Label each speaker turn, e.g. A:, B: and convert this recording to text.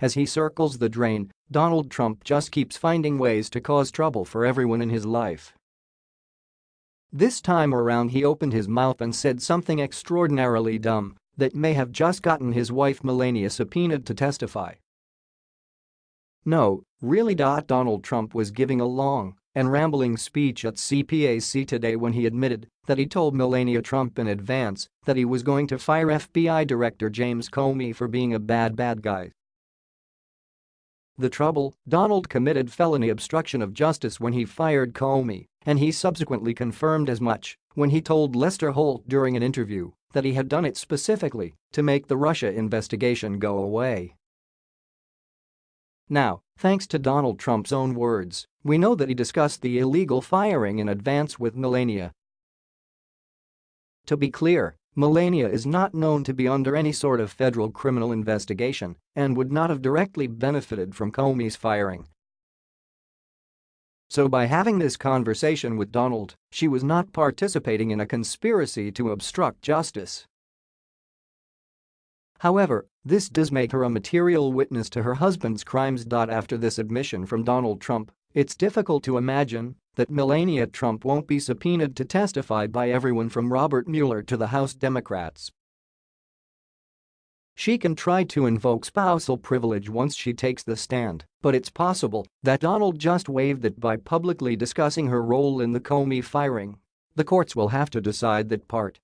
A: As he circles the drain, Donald Trump just keeps finding ways to cause trouble for everyone in his life. This time around he opened his mouth and said something extraordinarily dumb that may have just gotten his wife Melania subpoenaed to testify. No, really. Donald Trump was giving a long and rambling speech at CPAC today when he admitted that he told Melania Trump in advance that he was going to fire FBI Director James Comey for being a bad bad guy. The trouble, Donald committed felony obstruction of justice when he fired Comey, and he subsequently confirmed as much when he told Lester Holt during an interview that he had done it specifically to make the Russia investigation go away. Now, thanks to Donald Trump's own words, we know that he discussed the illegal firing in advance with Melania. To be clear, Melania is not known to be under any sort of federal criminal investigation and would not have directly benefited from Comey's firing. So by having this conversation with Donald, she was not participating in a conspiracy to obstruct justice. However, this does make her a material witness to her husband's crimes. After this admission from Donald Trump, it's difficult to imagine that Melania Trump won't be subpoenaed to testify by everyone from Robert Mueller to the House Democrats. She can try to invoke spousal privilege once she takes the stand, but it's possible that Donald just waived it by publicly discussing her role in the Comey firing. The courts will have to decide that part.